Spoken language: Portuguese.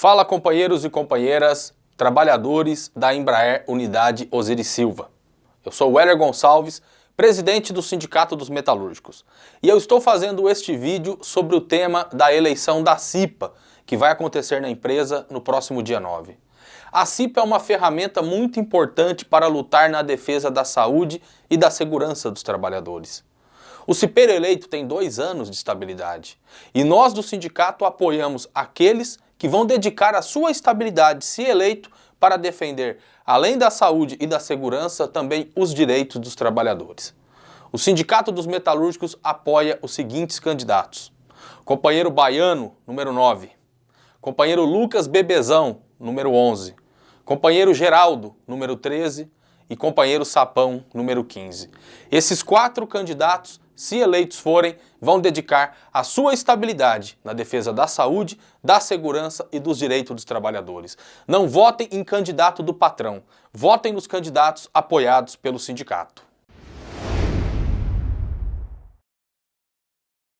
Fala companheiros e companheiras, trabalhadores da Embraer Unidade Osiris Silva. Eu sou o Heller Gonçalves, presidente do Sindicato dos Metalúrgicos. E eu estou fazendo este vídeo sobre o tema da eleição da CIPA, que vai acontecer na empresa no próximo dia 9. A CIPA é uma ferramenta muito importante para lutar na defesa da saúde e da segurança dos trabalhadores. O cipeiro eleito tem dois anos de estabilidade e nós do sindicato apoiamos aqueles que vão dedicar a sua estabilidade, se eleito, para defender, além da saúde e da segurança, também os direitos dos trabalhadores. O Sindicato dos Metalúrgicos apoia os seguintes candidatos. Companheiro Baiano, número 9. Companheiro Lucas Bebezão, número 11. Companheiro Geraldo, número 13 e companheiro Sapão, número 15. Esses quatro candidatos, se eleitos forem, vão dedicar a sua estabilidade na defesa da saúde, da segurança e dos direitos dos trabalhadores. Não votem em candidato do patrão, votem nos candidatos apoiados pelo sindicato.